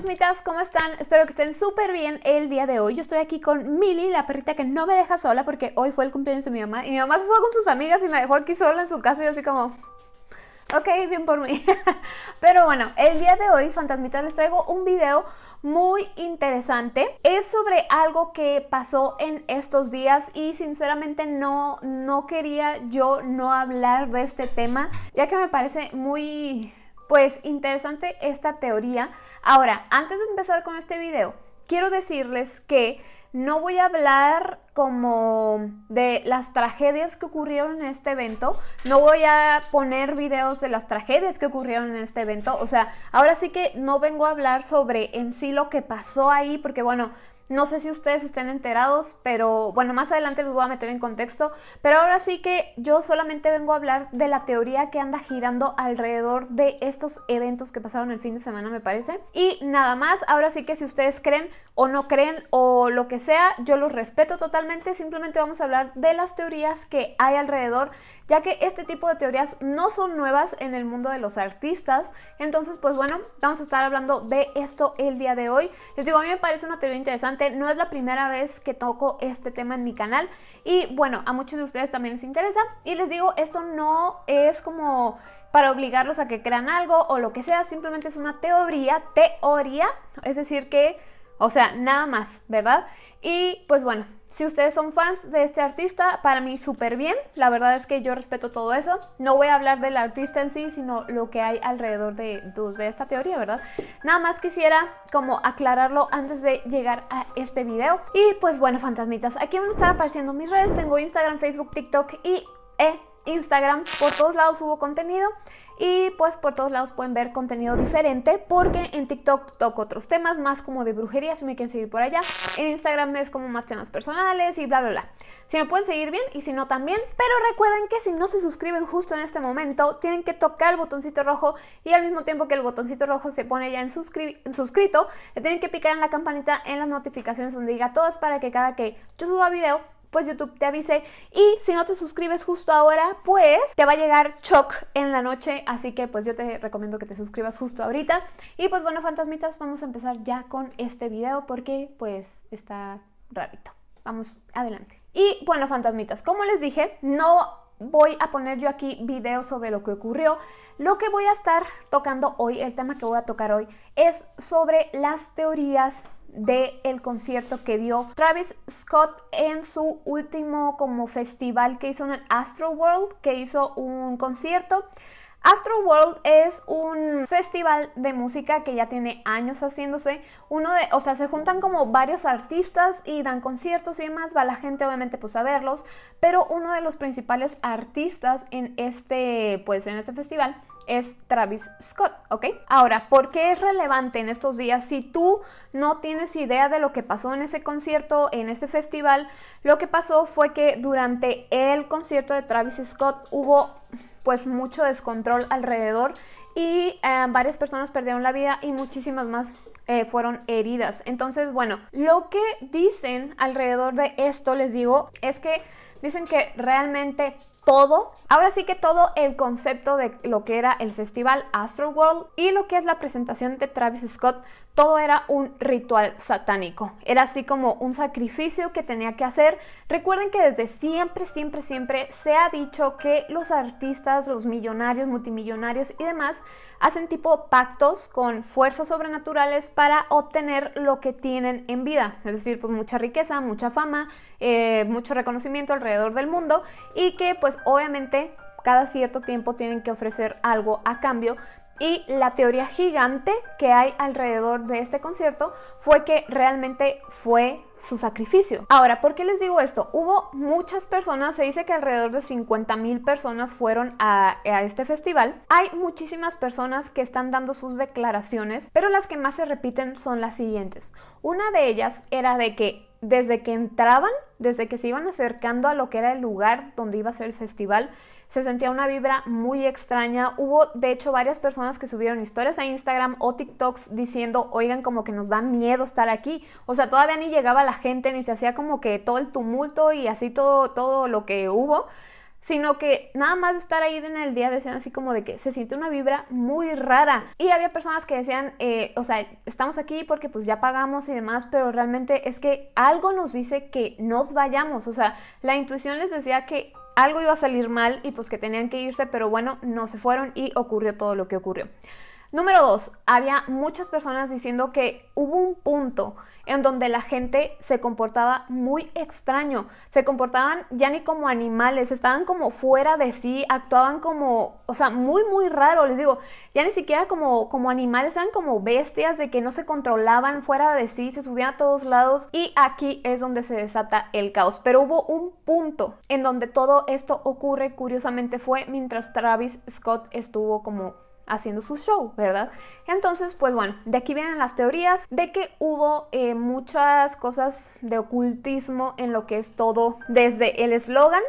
fantasmitas, ¿cómo están? Espero que estén súper bien el día de hoy. Yo estoy aquí con Milly, la perrita que no me deja sola porque hoy fue el cumpleaños de mi mamá y mi mamá se fue con sus amigas y me dejó aquí sola en su casa y yo así como... Ok, bien por mí. Pero bueno, el día de hoy, fantasmitas, les traigo un video muy interesante. Es sobre algo que pasó en estos días y sinceramente no, no quería yo no hablar de este tema, ya que me parece muy pues interesante esta teoría. Ahora, antes de empezar con este video, quiero decirles que no voy a hablar como de las tragedias que ocurrieron en este evento. No voy a poner videos de las tragedias que ocurrieron en este evento. O sea, ahora sí que no vengo a hablar sobre en sí lo que pasó ahí, porque bueno, no sé si ustedes estén enterados, pero bueno, más adelante les voy a meter en contexto. Pero ahora sí que yo solamente vengo a hablar de la teoría que anda girando alrededor de estos eventos que pasaron el fin de semana, me parece. Y nada más, ahora sí que si ustedes creen o no creen o lo que sea, yo los respeto totalmente. Simplemente vamos a hablar de las teorías que hay alrededor, ya que este tipo de teorías no son nuevas en el mundo de los artistas. Entonces, pues bueno, vamos a estar hablando de esto el día de hoy. Les digo, a mí me parece una teoría interesante no es la primera vez que toco este tema en mi canal y bueno, a muchos de ustedes también les interesa y les digo, esto no es como para obligarlos a que crean algo o lo que sea, simplemente es una teoría, teoría, es decir que, o sea, nada más, ¿verdad? Y pues bueno, si ustedes son fans de este artista, para mí súper bien. La verdad es que yo respeto todo eso. No voy a hablar del artista en sí, sino lo que hay alrededor de, de esta teoría, ¿verdad? Nada más quisiera como aclararlo antes de llegar a este video. Y pues bueno, fantasmitas, aquí van a estar apareciendo mis redes. Tengo Instagram, Facebook, TikTok y... E Instagram, por todos lados subo contenido y pues por todos lados pueden ver contenido diferente porque en TikTok toco otros temas más como de brujería si me quieren seguir por allá. En Instagram es como más temas personales y bla bla bla. Si me pueden seguir bien y si no también, pero recuerden que si no se suscriben justo en este momento tienen que tocar el botoncito rojo y al mismo tiempo que el botoncito rojo se pone ya en, en suscrito, le tienen que picar en la campanita en las notificaciones donde diga todas para que cada que yo suba video pues YouTube te avise. Y si no te suscribes justo ahora, pues te va a llegar Choc en la noche. Así que pues yo te recomiendo que te suscribas justo ahorita. Y pues bueno, fantasmitas, vamos a empezar ya con este video porque pues está rarito. Vamos adelante. Y bueno, fantasmitas, como les dije, no voy a poner yo aquí videos sobre lo que ocurrió. Lo que voy a estar tocando hoy, el tema que voy a tocar hoy, es sobre las teorías del el concierto que dio Travis Scott en su último como festival que hizo en el Astro World, que hizo un concierto. Astro World es un festival de música que ya tiene años haciéndose. Uno de, o sea, se juntan como varios artistas y dan conciertos y demás. Va la gente obviamente pues a verlos, pero uno de los principales artistas en este, pues en este festival es Travis Scott, ¿ok? Ahora, ¿por qué es relevante en estos días? Si tú no tienes idea de lo que pasó en ese concierto, en ese festival, lo que pasó fue que durante el concierto de Travis Scott hubo pues mucho descontrol alrededor y eh, varias personas perdieron la vida y muchísimas más eh, fueron heridas. Entonces, bueno, lo que dicen alrededor de esto, les digo, es que dicen que realmente todo, ahora sí que todo el concepto de lo que era el festival Astroworld y lo que es la presentación de Travis Scott, todo era un ritual satánico. Era así como un sacrificio que tenía que hacer. Recuerden que desde siempre, siempre, siempre se ha dicho que los artistas, los millonarios, multimillonarios y demás hacen tipo pactos con fuerzas sobrenaturales para obtener lo que tienen en vida. Es decir, pues mucha riqueza, mucha fama, eh, mucho reconocimiento alrededor del mundo y que pues obviamente cada cierto tiempo tienen que ofrecer algo a cambio y la teoría gigante que hay alrededor de este concierto fue que realmente fue su sacrificio. Ahora, ¿por qué les digo esto? Hubo muchas personas, se dice que alrededor de 50 mil personas fueron a, a, este festival. Hay muchísimas personas que están dando sus declaraciones, pero las que más se repiten son las siguientes. Una de ellas era de que desde que entraban, desde que se iban acercando a lo que era el lugar donde iba a ser el festival, se sentía una vibra muy extraña. Hubo de hecho varias personas que subieron historias a Instagram o TikToks diciendo, oigan, como que nos da miedo estar aquí. O sea, todavía ni llegaba la gente, ni se hacía como que todo el tumulto y así todo, todo lo que hubo. Sino que nada más de estar ahí en el día decían así como de que se siente una vibra muy rara. Y había personas que decían, eh, o sea, estamos aquí porque pues ya pagamos y demás, pero realmente es que algo nos dice que nos vayamos, o sea, la intuición les decía que algo iba a salir mal y pues que tenían que irse, pero bueno, no se fueron y ocurrió todo lo que ocurrió. Número dos, había muchas personas diciendo que hubo un punto en donde la gente se comportaba muy extraño, se comportaban ya ni como animales, estaban como fuera de sí, actuaban como, o sea, muy, muy raro, les digo, ya ni siquiera como, como animales, eran como bestias de que no se controlaban fuera de sí, se subían a todos lados. Y aquí es donde se desata el caos. Pero hubo un punto en donde todo esto ocurre, curiosamente fue mientras Travis Scott estuvo como haciendo su show, ¿verdad? Entonces, pues bueno, de aquí vienen las teorías de que hubo eh, muchas cosas de ocultismo en lo que es todo, desde el eslogan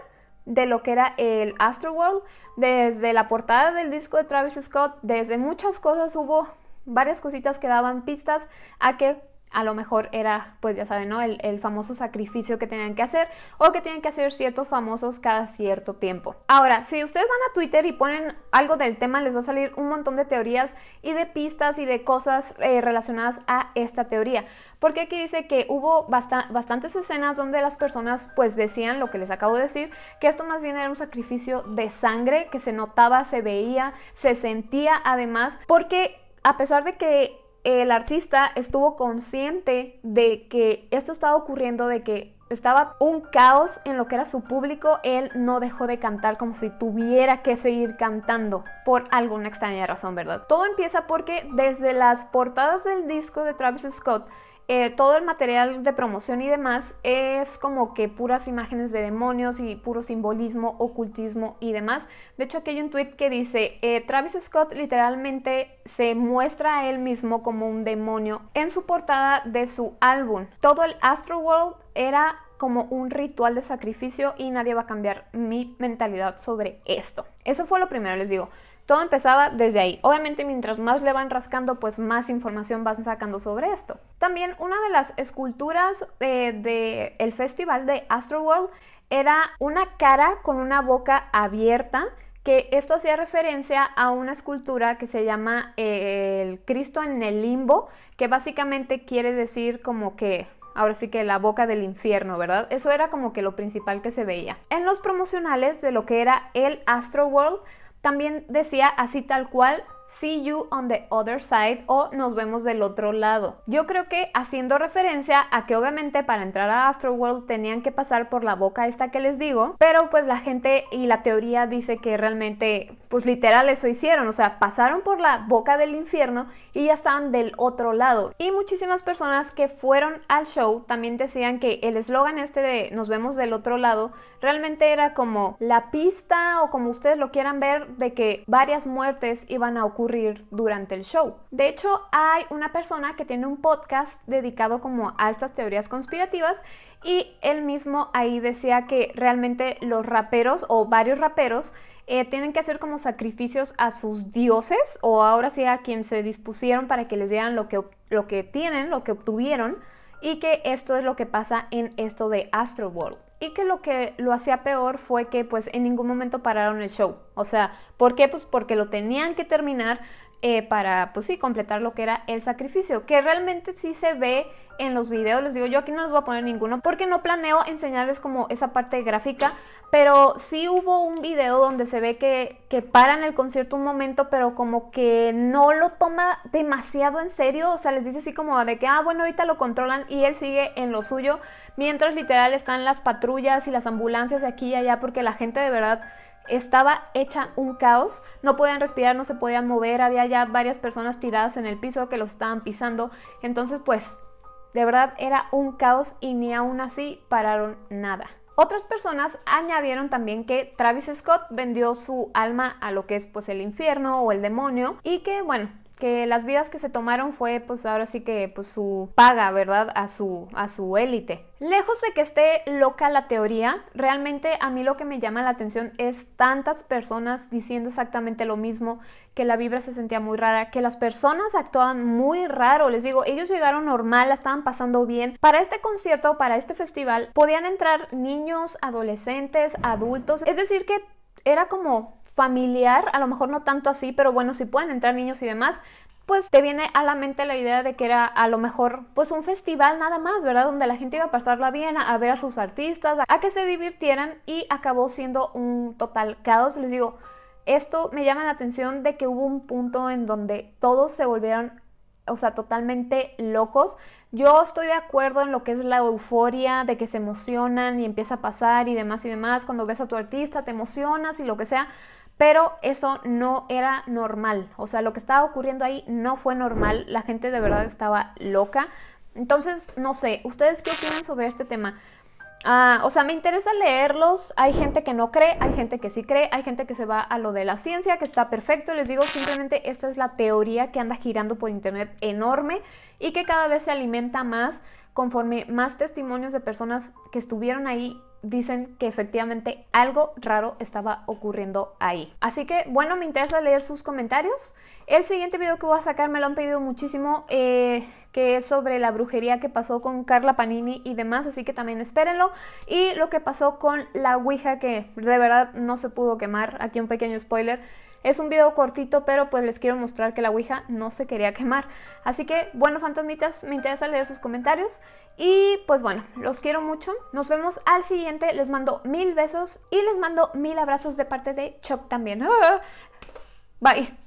de lo que era el Astroworld, desde la portada del disco de Travis Scott, desde muchas cosas hubo varias cositas que daban pistas a que a lo mejor era, pues ya saben, ¿no? El, famoso sacrificio que tenían que hacer o que tienen que hacer ciertos famosos cada cierto tiempo. Ahora, si ustedes van a Twitter y ponen algo del tema, les va a salir un montón de teorías y de pistas y de cosas eh, relacionadas a esta teoría. Porque aquí dice que hubo bastantes escenas donde las personas pues decían lo que les acabo de decir, que esto más bien era un sacrificio de sangre que se notaba, se veía, se sentía además, porque a pesar de que el artista estuvo consciente de que esto estaba ocurriendo, de que estaba un caos en lo que era su público, él no dejó de cantar como si tuviera que seguir cantando por alguna extraña razón, ¿verdad? Todo empieza porque desde las portadas del disco de Travis Scott, eh, todo el material de promoción y demás es como que puras imágenes de demonios y puro simbolismo, ocultismo y demás. De hecho, aquí hay un tweet que dice, eh, Travis Scott literalmente se muestra a él mismo como un demonio en su portada de su álbum. Todo el Astro World era como un ritual de sacrificio y nadie va a cambiar mi mentalidad sobre esto. Eso fue lo primero, les digo. Todo empezaba desde ahí. Obviamente mientras más le van rascando, pues más información van sacando sobre esto. También una de las esculturas del de, el festival de Astroworld era una cara con una boca abierta que esto hacía referencia a una escultura que se llama eh, el Cristo en el limbo, que básicamente quiere decir como que ahora sí que la boca del infierno, ¿verdad? Eso era como que lo principal que se veía. En los promocionales de lo que era el Astroworld también decía así tal cual, see you on the other side o nos vemos del otro lado. Yo creo que haciendo referencia a que obviamente para entrar a Astroworld tenían que pasar por la boca esta que les digo, pero pues la gente y la teoría dice que realmente pues literal eso hicieron, o sea, pasaron por la boca del infierno y ya estaban del otro lado. Y muchísimas personas que fueron al show también decían que el eslogan este de nos vemos del otro lado realmente era como la pista o como ustedes lo quieran ver de que varias muertes iban a ocurrir durante el show. De hecho, hay una persona que tiene un podcast dedicado como a estas teorías conspirativas y él mismo ahí decía que realmente los raperos o varios raperos eh, tienen que hacer como sacrificios a sus dioses o ahora sí a quien se dispusieron para que les dieran lo que, lo que tienen, lo que obtuvieron y que esto es lo que pasa en esto de Astro World. Y que lo que lo hacía peor fue que pues en ningún momento pararon el show. O sea, ¿por qué? Pues porque lo tenían que terminar eh, para, pues sí, completar lo que era el sacrificio, que realmente sí se ve en los videos, les digo, yo aquí no les voy a poner ninguno porque no planeo enseñarles como esa parte gráfica, pero sí hubo un video donde se ve que, que paran el concierto un momento, pero como que no lo toma demasiado en serio, o sea, les dice así como de que, ah, bueno, ahorita lo controlan y él sigue en lo suyo, mientras literal están las patrullas y las ambulancias aquí y allá porque la gente de verdad estaba hecha un caos, no podían respirar, no se podían mover, había ya varias personas tiradas en el piso que los estaban pisando, entonces pues de verdad era un caos y ni aún así pararon nada. Otras personas añadieron también que Travis Scott vendió su alma a lo que es pues el infierno o el demonio y que bueno, que las vidas que se tomaron fue pues ahora sí que pues su paga, ¿verdad? A su, a su élite. Lejos de que esté loca la teoría, realmente a mí lo que me llama la atención es tantas personas diciendo exactamente lo mismo, que la vibra se sentía muy rara, que las personas actuaban muy raro, les digo, ellos llegaron normal, la estaban pasando bien. Para este concierto, para este festival, podían entrar niños, adolescentes, adultos, es decir que era como familiar, a lo mejor no tanto así, pero bueno, si pueden entrar niños y demás, pues te viene a la mente la idea de que era a lo mejor pues un festival nada más, ¿verdad? Donde la gente iba a pasarla bien, a, ver a sus artistas, a, que se divirtieran y acabó siendo un total caos. Les digo, esto me llama la atención de que hubo un punto en donde todos se volvieron, o sea, totalmente locos. Yo estoy de acuerdo en lo que es la euforia, de que se emocionan y empieza a pasar y demás y demás. Cuando ves a tu artista te emocionas y lo que sea pero eso no era normal, o sea, lo que estaba ocurriendo ahí no fue normal, la gente de verdad estaba loca. Entonces, no sé, ¿ustedes qué opinan sobre este tema? Ah, o sea, me interesa leerlos. Hay gente que no cree, hay gente que sí cree, hay gente que se va a lo de la ciencia, que está perfecto. Les digo, simplemente esta es la teoría que anda girando por internet enorme y que cada vez se alimenta más conforme más testimonios de personas que estuvieron ahí dicen que efectivamente algo raro estaba ocurriendo ahí. Así que bueno, me interesa leer sus comentarios. El siguiente video que voy a sacar me lo han pedido muchísimo, eh, que es sobre la brujería que pasó con Carla Panini y demás, así que también espérenlo. Y lo que pasó con la Ouija, que de verdad no se pudo quemar, aquí un pequeño spoiler. Es un video cortito, pero pues les quiero mostrar que la Ouija no se quería quemar. Así que, bueno, fantasmitas, me interesa leer sus comentarios. Y pues bueno, los quiero mucho. Nos vemos al siguiente. Les mando mil besos y les mando mil abrazos de parte de Chuck también. Bye.